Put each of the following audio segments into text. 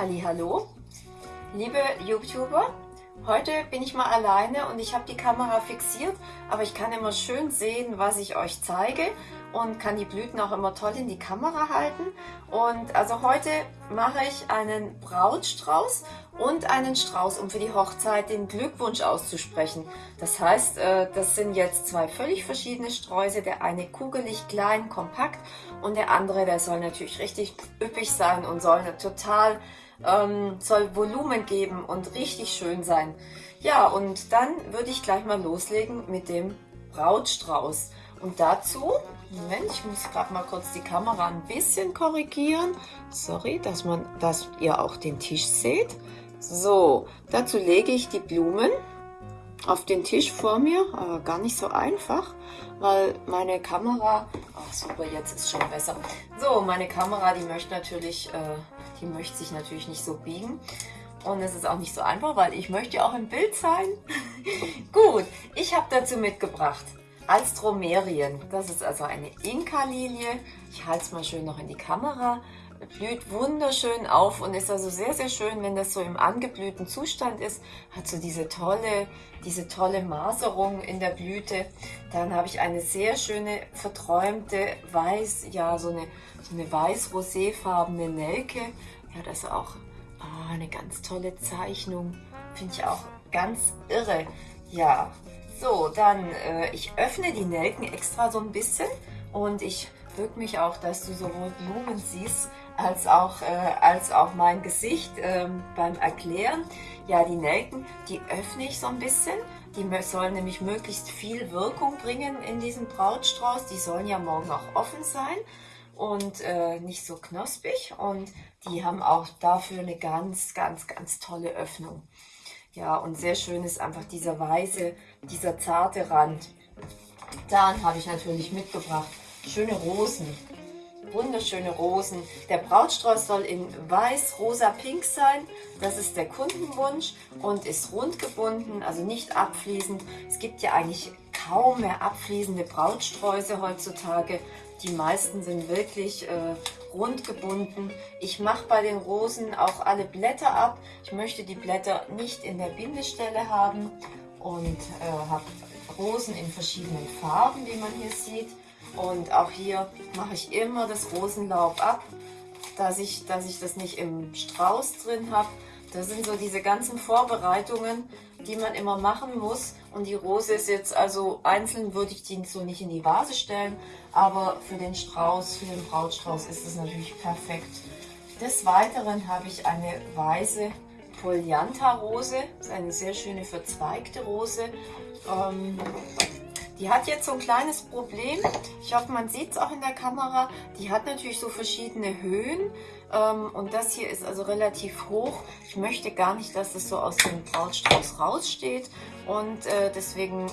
Hallo, liebe YouTuber, heute bin ich mal alleine und ich habe die Kamera fixiert, aber ich kann immer schön sehen, was ich euch zeige und kann die Blüten auch immer toll in die Kamera halten. Und also heute mache ich einen Brautstrauß und einen Strauß, um für die Hochzeit den Glückwunsch auszusprechen. Das heißt, äh, das sind jetzt zwei völlig verschiedene Sträuße. Der eine kugelig, klein, kompakt und der andere, der soll natürlich richtig üppig sein und soll total ähm, soll Volumen geben und richtig schön sein. Ja, und dann würde ich gleich mal loslegen mit dem Brautstrauß. Und dazu, Moment, ich muss gerade mal kurz die Kamera ein bisschen korrigieren. Sorry, dass, man, dass ihr auch den Tisch seht. So, dazu lege ich die Blumen auf den Tisch vor mir, aber gar nicht so einfach, weil meine Kamera, ach super, jetzt ist schon besser. So, meine Kamera, die möchte natürlich, äh, die möchte sich natürlich nicht so biegen. Und es ist auch nicht so einfach, weil ich möchte auch im Bild sein. Gut, ich habe dazu mitgebracht Alstromerien. Das ist also eine Inka-Lilie. Ich halte es mal schön noch in die Kamera blüht wunderschön auf und ist also sehr, sehr schön, wenn das so im angeblühten Zustand ist. Hat so diese tolle, diese tolle Maserung in der Blüte. Dann habe ich eine sehr schöne, verträumte, weiß, ja, so eine, so eine weiß-roséfarbene Nelke. Ja, das ist auch oh, eine ganz tolle Zeichnung. Finde ich auch ganz irre. Ja, so, dann, äh, ich öffne die Nelken extra so ein bisschen und ich wirke mich auch, dass du sowohl Blumen siehst, als auch, äh, als auch mein Gesicht ähm, beim Erklären. Ja, die Nelken, die öffne ich so ein bisschen. Die sollen nämlich möglichst viel Wirkung bringen in diesem Brautstrauß. Die sollen ja morgen auch offen sein und äh, nicht so knospig. Und die haben auch dafür eine ganz, ganz, ganz tolle Öffnung. Ja, und sehr schön ist einfach dieser weiße, dieser zarte Rand. Dann habe ich natürlich mitgebracht schöne Rosen wunderschöne Rosen. Der Brautstrauß soll in weiß, rosa, pink sein. Das ist der Kundenwunsch und ist rund gebunden, also nicht abfließend. Es gibt ja eigentlich kaum mehr abfließende Brautsträuße heutzutage. Die meisten sind wirklich äh, rund gebunden. Ich mache bei den Rosen auch alle Blätter ab. Ich möchte die Blätter nicht in der Bindestelle haben und äh, habe Rosen in verschiedenen Farben, wie man hier sieht. Und auch hier mache ich immer das Rosenlaub ab, dass ich, dass ich das nicht im Strauß drin habe. Das sind so diese ganzen Vorbereitungen, die man immer machen muss. Und die Rose ist jetzt, also einzeln würde ich die so nicht in die Vase stellen, aber für den Strauß, für den Brautstrauß ist es natürlich perfekt. Des Weiteren habe ich eine weiße Polianta-Rose, das ist eine sehr schöne verzweigte Rose. Ähm, die hat jetzt so ein kleines Problem. Ich hoffe, man sieht es auch in der Kamera. Die hat natürlich so verschiedene Höhen. Ähm, und das hier ist also relativ hoch. Ich möchte gar nicht, dass es so aus dem Brautstrauß raussteht. Und äh, deswegen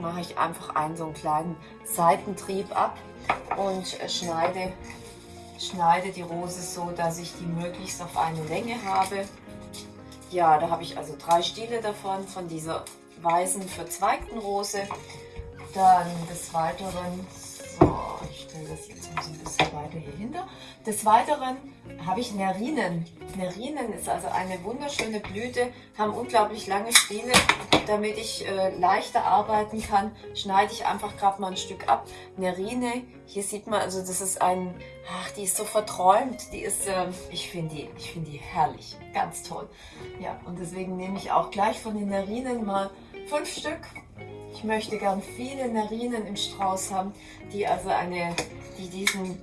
mache ich einfach einen so einen kleinen Seitentrieb ab und äh, schneide, schneide die Rose so, dass ich die möglichst auf eine Länge habe. Ja, da habe ich also drei Stiele davon, von dieser weißen verzweigten Rose. Dann des Weiteren, so, ich stelle das jetzt mal so ein bisschen weiter hier hinter. Des Weiteren habe ich Nerinen. Nerinen ist also eine wunderschöne Blüte, haben unglaublich lange Stiele. Damit ich äh, leichter arbeiten kann, schneide ich einfach gerade mal ein Stück ab. Nerine, hier sieht man, also das ist ein, ach, die ist so verträumt. Die ist, äh, ich finde die, ich finde die herrlich, ganz toll. Ja, und deswegen nehme ich auch gleich von den Nerinen mal fünf Stück ich möchte gern viele Narinen im Strauß haben, die also eine, die diesen,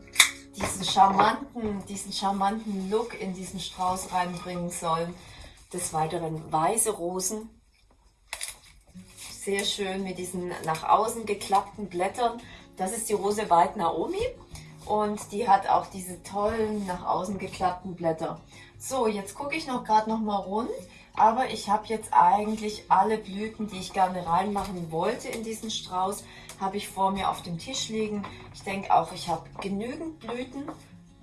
diesen charmanten, diesen charmanten Look in diesen Strauß reinbringen sollen. Des Weiteren weiße Rosen. Sehr schön mit diesen nach außen geklappten Blättern. Das ist die Rose White Naomi und die hat auch diese tollen nach außen geklappten Blätter. So, jetzt gucke ich noch gerade noch mal rund. Aber ich habe jetzt eigentlich alle Blüten, die ich gerne reinmachen wollte in diesen Strauß, habe ich vor mir auf dem Tisch liegen. Ich denke auch, ich habe genügend Blüten.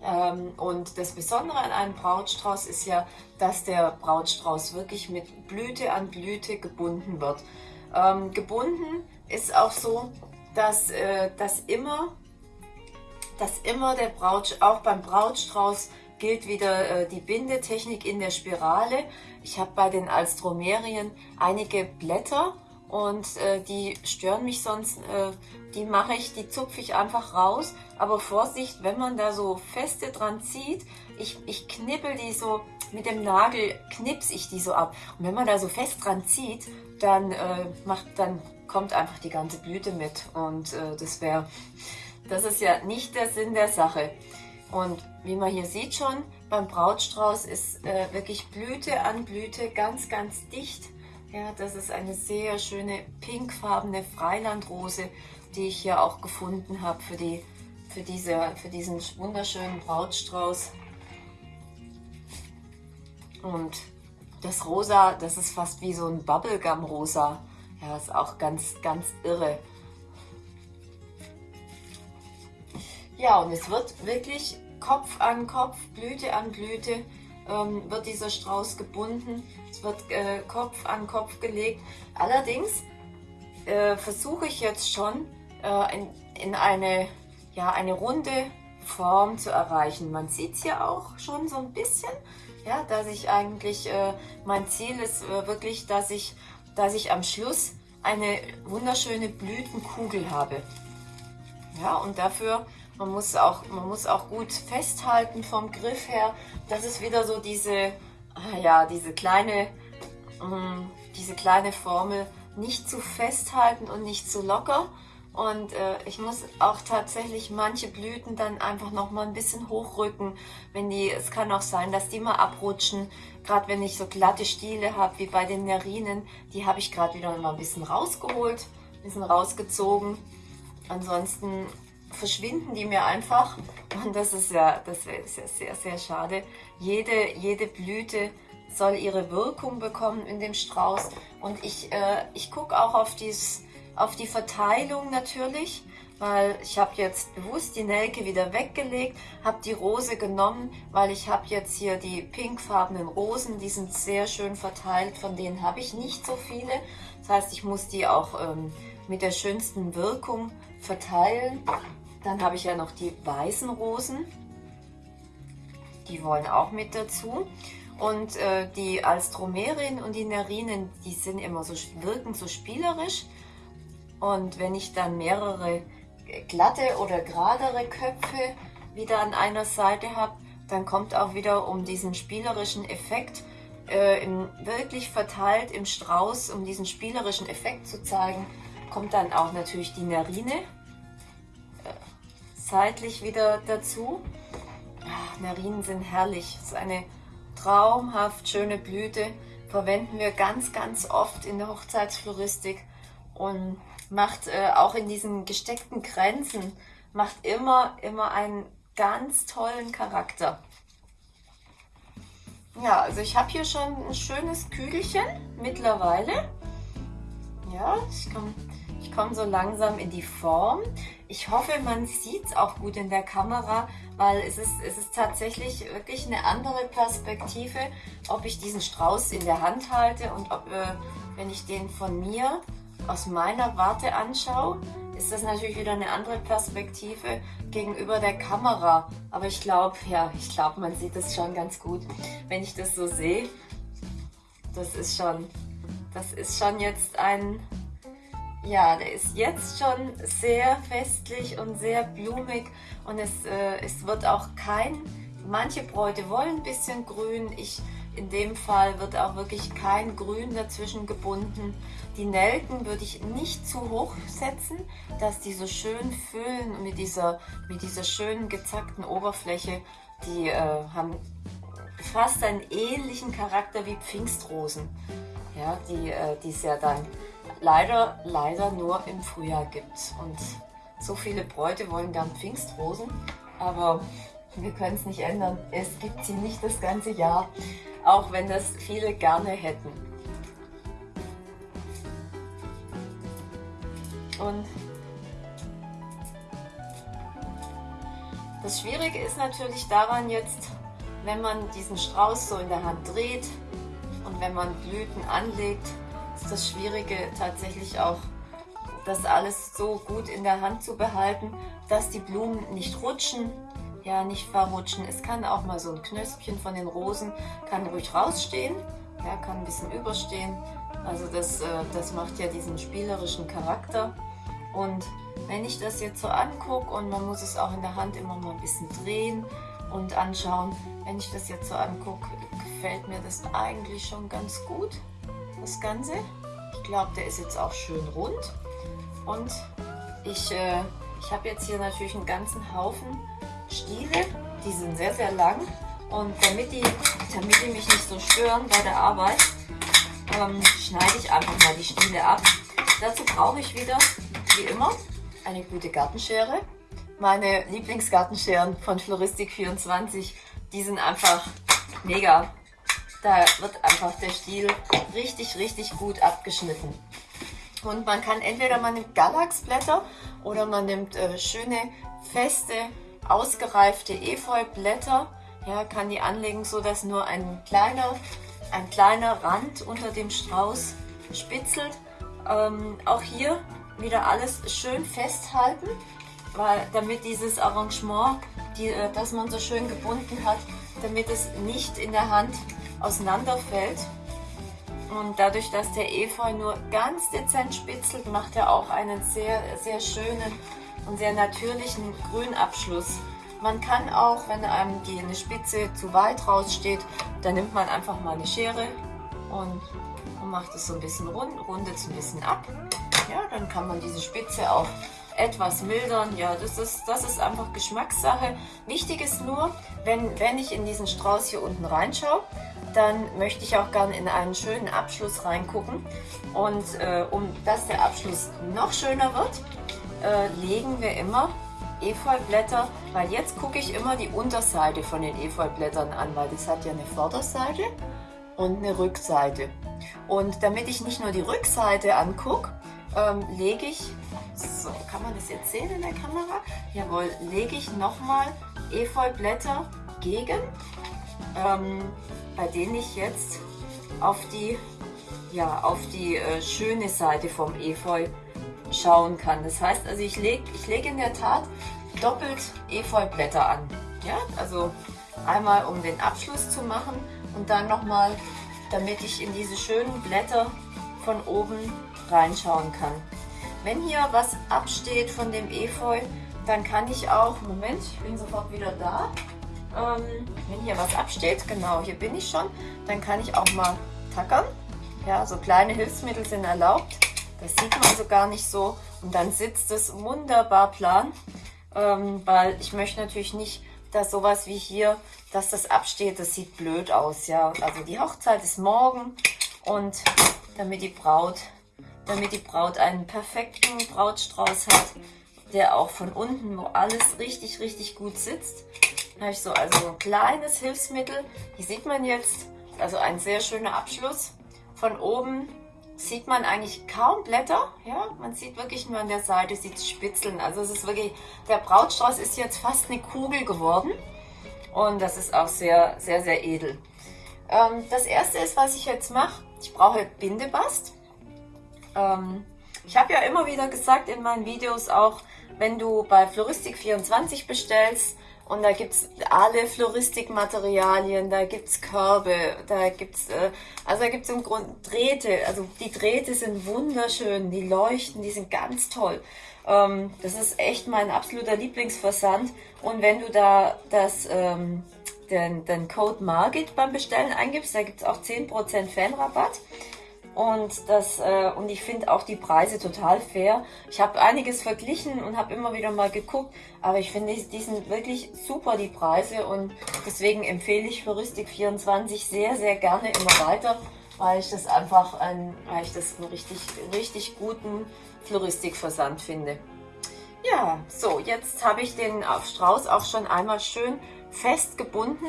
Ähm, und das Besondere an einem Brautstrauß ist ja, dass der Brautstrauß wirklich mit Blüte an Blüte gebunden wird. Ähm, gebunden ist auch so, dass, äh, dass immer dass immer der Braut, auch beim Brautstrauß gilt wieder äh, die Bindetechnik in der Spirale. Ich habe bei den Alstromerien einige Blätter und äh, die stören mich sonst, äh, die mache ich, die zupfe ich einfach raus. Aber Vorsicht, wenn man da so feste dran zieht, ich, ich knippel die so, mit dem Nagel knips ich die so ab. Und wenn man da so fest dran zieht, dann, äh, macht, dann kommt einfach die ganze Blüte mit. Und äh, das wäre, das ist ja nicht der Sinn der Sache. Und wie man hier sieht schon, beim Brautstrauß ist äh, wirklich Blüte an Blüte ganz, ganz dicht. Ja, das ist eine sehr schöne pinkfarbene Freilandrose, die ich hier auch gefunden habe für, die, für, diese, für diesen wunderschönen Brautstrauß. Und das Rosa, das ist fast wie so ein Bubblegum-Rosa. Ja, ist auch ganz, ganz irre. Ja, und es wird wirklich Kopf an Kopf, Blüte an Blüte ähm, wird dieser Strauß gebunden. Es wird äh, Kopf an Kopf gelegt. Allerdings äh, versuche ich jetzt schon äh, in, in, eine, ja, eine runde Form zu erreichen. Man sieht es hier auch schon so ein bisschen, ja, dass ich eigentlich, äh, mein Ziel ist äh, wirklich, dass ich, dass ich am Schluss eine wunderschöne Blütenkugel habe. Ja, und dafür man muss auch, man muss auch gut festhalten vom Griff her. Das ist wieder so diese, ah ja, diese kleine, mm, diese kleine Formel. Nicht zu festhalten und nicht zu locker. Und äh, ich muss auch tatsächlich manche Blüten dann einfach noch mal ein bisschen hochrücken, wenn die, es kann auch sein, dass die mal abrutschen. Gerade wenn ich so glatte Stiele habe, wie bei den Nerinen, die habe ich gerade wieder mal ein bisschen rausgeholt, ein bisschen rausgezogen. Ansonsten verschwinden die mir einfach und das ist ja, das ist ja sehr, sehr schade. Jede, jede Blüte soll ihre Wirkung bekommen in dem Strauß und ich, äh, ich gucke auch auf, dies, auf die Verteilung natürlich, weil ich habe jetzt bewusst die Nelke wieder weggelegt, habe die Rose genommen, weil ich habe jetzt hier die pinkfarbenen Rosen, die sind sehr schön verteilt, von denen habe ich nicht so viele. Das heißt, ich muss die auch ähm, mit der schönsten Wirkung verteilen. Dann habe ich ja noch die weißen Rosen. Die wollen auch mit dazu. Und äh, die Alstromerien und die Nerinen, die sind immer so, wirken so spielerisch. Und wenn ich dann mehrere glatte oder geradere Köpfe wieder an einer Seite habe, dann kommt auch wieder um diesen spielerischen Effekt äh, im, wirklich verteilt im Strauß, um diesen spielerischen Effekt zu zeigen, kommt dann auch natürlich die Nerine zeitlich wieder dazu. Ach, Narinen sind herrlich. Das ist eine traumhaft schöne Blüte. Verwenden wir ganz, ganz oft in der Hochzeitsfloristik und macht äh, auch in diesen gesteckten Grenzen, macht immer, immer einen ganz tollen Charakter. Ja, also ich habe hier schon ein schönes Kügelchen mittlerweile. Ja, ich komme ich komm so langsam in die Form. Ich hoffe, man sieht es auch gut in der Kamera, weil es ist, es ist tatsächlich wirklich eine andere Perspektive, ob ich diesen Strauß in der Hand halte und ob, äh, wenn ich den von mir aus meiner Warte anschaue, ist das natürlich wieder eine andere Perspektive gegenüber der Kamera. Aber ich glaube, ja, ich glaube, man sieht es schon ganz gut, wenn ich das so sehe. Das ist schon, das ist schon jetzt ein ja, der ist jetzt schon sehr festlich und sehr blumig und es, äh, es wird auch kein, manche Bräute wollen ein bisschen grün, ich in dem Fall wird auch wirklich kein Grün dazwischen gebunden. Die Nelken würde ich nicht zu hoch setzen, dass die so schön füllen mit dieser, mit dieser schönen gezackten Oberfläche. Die äh, haben fast einen ähnlichen Charakter wie Pfingstrosen, ja, die äh, es ja dann leider, leider nur im Frühjahr gibt. Und so viele Bräute wollen gern Pfingstrosen, aber wir können es nicht ändern. Es gibt sie nicht das ganze Jahr, auch wenn das viele gerne hätten. Und das Schwierige ist natürlich daran jetzt, wenn man diesen Strauß so in der Hand dreht und wenn man Blüten anlegt, das Schwierige tatsächlich auch, das alles so gut in der Hand zu behalten, dass die Blumen nicht rutschen, ja nicht verrutschen. Es kann auch mal so ein Knöspchen von den Rosen, kann ruhig rausstehen, ja, kann ein bisschen überstehen. Also das, äh, das macht ja diesen spielerischen Charakter. Und wenn ich das jetzt so angucke und man muss es auch in der Hand immer mal ein bisschen drehen und anschauen, wenn ich das jetzt so angucke, gefällt mir das eigentlich schon ganz gut, das Ganze. Ich glaube, der ist jetzt auch schön rund und ich, äh, ich habe jetzt hier natürlich einen ganzen Haufen Stiele, die sind sehr, sehr lang und damit die, damit die mich nicht so stören bei der Arbeit, ähm, schneide ich einfach mal die Stiele ab. Dazu brauche ich wieder, wie immer, eine gute Gartenschere. Meine Lieblingsgartenscheren von Floristik24, die sind einfach mega. Da wird einfach der Stiel richtig, richtig gut abgeschnitten. Und man kann entweder man nimmt Galaxblätter oder man nimmt äh, schöne, feste, ausgereifte Efeublätter. Ja, kann die anlegen, so dass nur ein kleiner, ein kleiner Rand unter dem Strauß spitzelt. Ähm, auch hier wieder alles schön festhalten, weil, damit dieses Arrangement, die, äh, das man so schön gebunden hat, damit es nicht in der Hand auseinanderfällt. Und dadurch, dass der Efeu nur ganz dezent spitzelt, macht er auch einen sehr, sehr schönen und sehr natürlichen Grünabschluss. Man kann auch, wenn einem die eine Spitze zu weit raussteht, dann nimmt man einfach mal eine Schere und, macht es so ein bisschen rund, rundet es ein bisschen ab. Ja, dann kann man diese Spitze auch etwas mildern. Ja, das ist, das ist einfach Geschmackssache. Wichtig ist nur, wenn, wenn ich in diesen Strauß hier unten reinschaue, dann möchte ich auch gerne in einen schönen Abschluss reingucken. Und äh, um dass der Abschluss noch schöner wird, äh, legen wir immer Efeublätter, weil jetzt gucke ich immer die Unterseite von den Efeublättern an, weil das hat ja eine Vorderseite und eine Rückseite. Und damit ich nicht nur die Rückseite angucke, ähm, lege ich, so kann man das jetzt sehen in der Kamera? Jawohl, lege ich nochmal Efeublätter gegen, ähm, bei denen ich jetzt auf die, ja, auf die äh, schöne Seite vom Efeu schauen kann. Das heißt, also ich lege ich leg in der Tat doppelt Efeublätter an. Ja, also einmal um den Abschluss zu machen und dann nochmal, damit ich in diese schönen Blätter von oben reinschauen kann. Wenn hier was absteht von dem Efeu, dann kann ich auch, Moment, ich bin sofort wieder da. Ähm, wenn hier was absteht, genau, hier bin ich schon, dann kann ich auch mal tackern. Ja, so kleine Hilfsmittel sind erlaubt. Das sieht man so gar nicht so. Und dann sitzt es wunderbar plan, ähm, weil ich möchte natürlich nicht, dass sowas wie hier, dass das absteht. Das sieht blöd aus, ja. Also die Hochzeit ist morgen und damit die Braut, damit die Braut einen perfekten Brautstrauß hat, der auch von unten, wo alles richtig, richtig gut sitzt. Habe ich so also ein kleines Hilfsmittel. Hier sieht man jetzt, also ein sehr schöner Abschluss. Von oben sieht man eigentlich kaum Blätter. Ja, man sieht wirklich nur an der Seite, sieht Spitzeln. Also es ist wirklich, der Brautstrauß ist jetzt fast eine Kugel geworden. Und das ist auch sehr, sehr, sehr edel. Ähm, das erste ist, was ich jetzt mache, ich brauche Bindebast. Ähm, ich habe ja immer wieder gesagt in meinen Videos auch, wenn du bei Floristik24 bestellst, und da gibt es alle Floristikmaterialien, da gibt es Körbe, da gibt es, äh, also da gibt es im Grunde Drähte. Also die Drähte sind wunderschön, die leuchten, die sind ganz toll. Ähm, das ist echt mein absoluter Lieblingsversand. Und wenn du da das, ähm, den, den Code Margit beim Bestellen eingibst, da gibt es auch 10% Fanrabatt. Und, das, äh, und ich finde auch die Preise total fair. Ich habe einiges verglichen und habe immer wieder mal geguckt, aber ich finde, die sind wirklich super, die Preise. Und deswegen empfehle ich Floristik24 sehr, sehr gerne immer weiter, weil ich das einfach ein, weil ich das einen richtig, richtig guten Floristikversand finde. Ja, so, jetzt habe ich den Strauß auch schon einmal schön fest gebunden.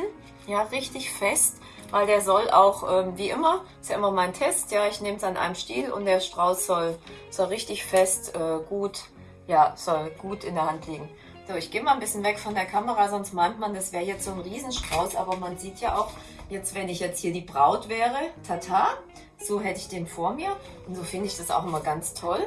Ja, richtig fest weil der soll auch, ähm, wie immer, ist ja immer mein Test, ja, ich nehme es an einem Stiel und der Strauß soll, soll richtig fest, äh, gut, ja, soll gut in der Hand liegen. So, ich gehe mal ein bisschen weg von der Kamera, sonst meint man, das wäre jetzt so ein Riesenstrauß, aber man sieht ja auch, jetzt wenn ich jetzt hier die Braut wäre, tata, so hätte ich den vor mir und so finde ich das auch immer ganz toll.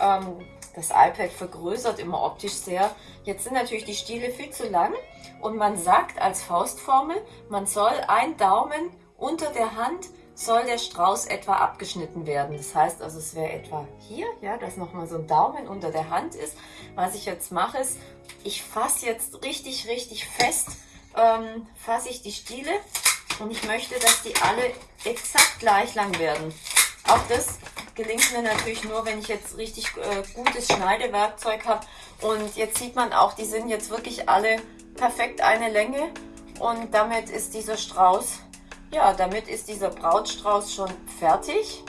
Ähm, das iPad vergrößert immer optisch sehr. Jetzt sind natürlich die Stiele viel zu lang und man sagt als Faustformel, man soll ein Daumen unter der Hand soll der Strauß etwa abgeschnitten werden. Das heißt also, es wäre etwa hier, ja, dass nochmal so ein Daumen unter der Hand ist. Was ich jetzt mache, ist, ich fasse jetzt richtig, richtig fest, ähm, fasse ich die Stiele und ich möchte, dass die alle exakt gleich lang werden. Auch das gelingt mir natürlich nur, wenn ich jetzt richtig äh, gutes Schneidewerkzeug habe. Und jetzt sieht man auch, die sind jetzt wirklich alle perfekt eine Länge. Und damit ist dieser Strauß ja, damit ist dieser Brautstrauß schon fertig.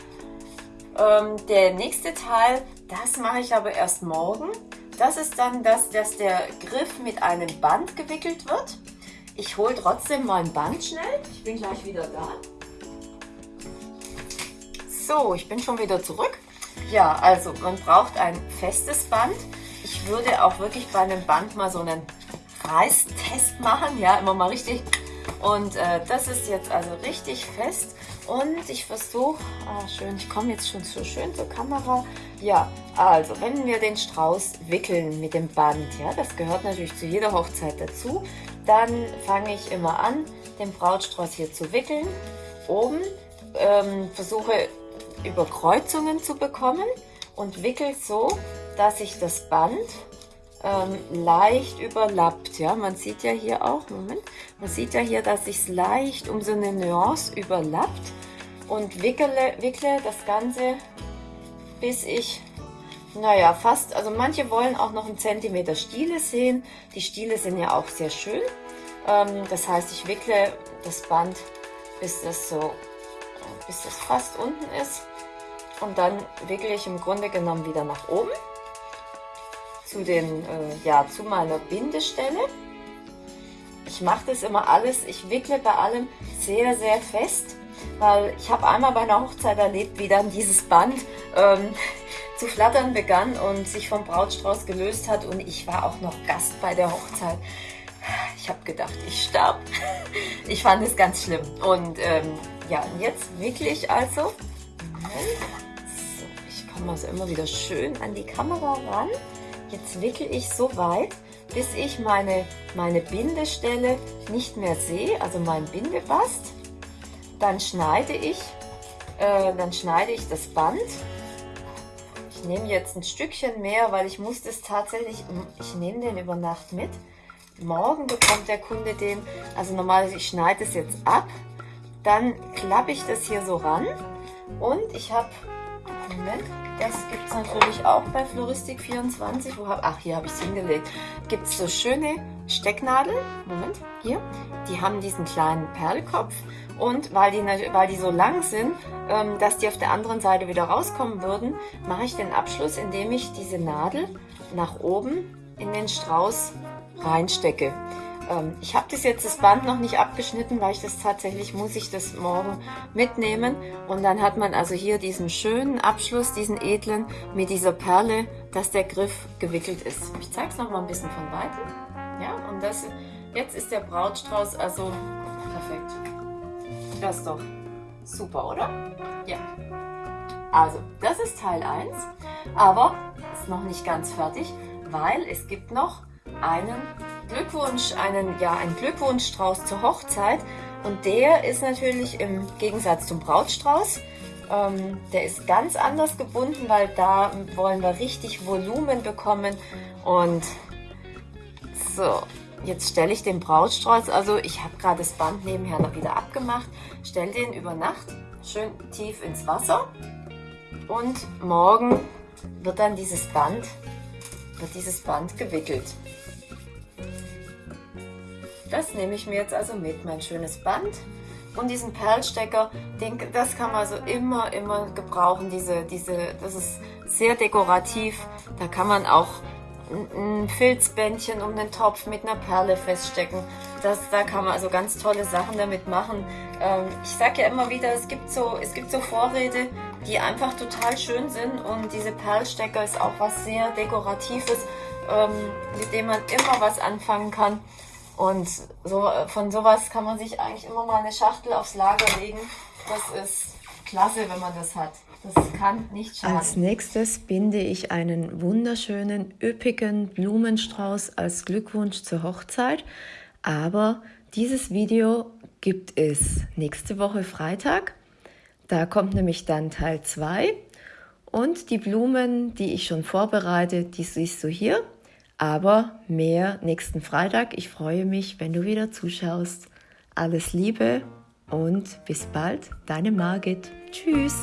Ähm, der nächste Teil, das mache ich aber erst morgen. Das ist dann das, dass der Griff mit einem Band gewickelt wird. Ich hole trotzdem mal ein Band schnell. Ich bin gleich wieder da. So, ich bin schon wieder zurück. Ja, also man braucht ein festes Band. Ich würde auch wirklich bei einem Band mal so einen Reißtest machen. Ja, immer mal richtig und äh, das ist jetzt also richtig fest. Und ich versuche, ah schön, ich komme jetzt schon so schön zur Kamera. Ja, also wenn wir den Strauß wickeln mit dem Band, ja, das gehört natürlich zu jeder Hochzeit dazu, dann fange ich immer an, den Brautstrauß hier zu wickeln. Oben ähm, versuche Überkreuzungen zu bekommen und wickel so, dass ich das Band ähm, leicht überlappt. Ja, man sieht ja hier auch, Moment, man sieht ja hier, dass sich es leicht um so eine Nuance überlappt und wickle, wickle das Ganze, bis ich, naja, fast, also manche wollen auch noch einen Zentimeter Stiele sehen. Die Stiele sind ja auch sehr schön. Ähm, das heißt, ich wickle das Band, bis das so, bis das fast unten ist. Und dann wickle ich im Grunde genommen wieder nach oben zu, den, äh, ja, zu meiner Bindestelle. Ich mache das immer alles, ich wickle bei allem sehr, sehr fest, weil ich habe einmal bei einer Hochzeit erlebt, wie dann dieses Band ähm, zu flattern begann und sich vom Brautstrauß gelöst hat und ich war auch noch Gast bei der Hochzeit. Ich habe gedacht, ich sterbe. Ich fand es ganz schlimm. Und ähm, ja, jetzt wickle ich also. So, ich komme also immer wieder schön an die Kamera ran. Jetzt wickel ich so weit, bis ich meine, meine Bindestelle nicht mehr sehe, also mein Bindebast. Dann schneide ich, äh, dann schneide ich das Band. Ich nehme jetzt ein Stückchen mehr, weil ich muss das tatsächlich, ich nehme den über Nacht mit. Morgen bekommt der Kunde den, also normalerweise ich schneide es jetzt ab, dann klappe ich das hier so ran und ich habe, Moment, das gibt es natürlich auch bei Floristik24. Wo hab, ach, hier habe ich es hingelegt. Gibt es so schöne Stecknadeln. Moment, hier. Die haben diesen kleinen Perlkopf. Und weil die, weil die so lang sind, ähm, dass die auf der anderen Seite wieder rauskommen würden, mache ich den Abschluss, indem ich diese Nadel nach oben in den Strauß reinstecke. Ähm, ich habe das jetzt das Band noch nicht abgeschnitten, weil ich das tatsächlich, muss ich das morgen mitnehmen. Und dann hat man also hier diesen schönen Abschluss, diesen edlen, mit dieser Perle, dass der Griff gewickelt ist. Ich zeige es noch mal ein bisschen von Weitem. Ja, und das, jetzt ist der Brautstrauß also perfekt. Das ist doch super, oder? Ja. Also, das ist Teil 1, aber ist noch nicht ganz fertig, weil es gibt noch einen Glückwunsch, einen, ja, einen Glückwunschstrauß zur Hochzeit. Und der ist natürlich im Gegensatz zum Brautstrauß, ähm, der ist ganz anders gebunden, weil da wollen wir richtig Volumen bekommen. Und so, jetzt stelle ich den Brautstrauß, also ich habe gerade das Band nebenher noch wieder abgemacht, stelle den über Nacht schön tief ins Wasser und morgen wird dann dieses Band, wird dieses Band gewickelt. Das nehme ich mir jetzt also mit, mein schönes Band. Und diesen Perlstecker, den, das kann man also immer, immer gebrauchen. Diese, diese, das ist sehr dekorativ. Da kann man auch ein Filzbändchen um den Topf mit einer Perle feststecken. Das, da kann man also ganz tolle Sachen damit machen. Ähm, ich sage ja immer wieder, es gibt, so, es gibt so Vorräte, die einfach total schön sind und diese Perlstecker ist auch was sehr Dekoratives, ähm, mit dem man immer was anfangen kann. Und so, von sowas kann man sich eigentlich immer mal eine Schachtel aufs Lager legen. Das ist klasse, wenn man das hat. Das kann nicht schaden. Als nächstes binde ich einen wunderschönen, üppigen Blumenstrauß als Glückwunsch zur Hochzeit. Aber dieses Video gibt es nächste Woche Freitag. Da kommt nämlich dann Teil 2. Und die Blumen, die ich schon vorbereite, die siehst du hier. Aber mehr nächsten Freitag. Ich freue mich, wenn du wieder zuschaust. Alles Liebe und bis bald, deine Margit. Tschüss.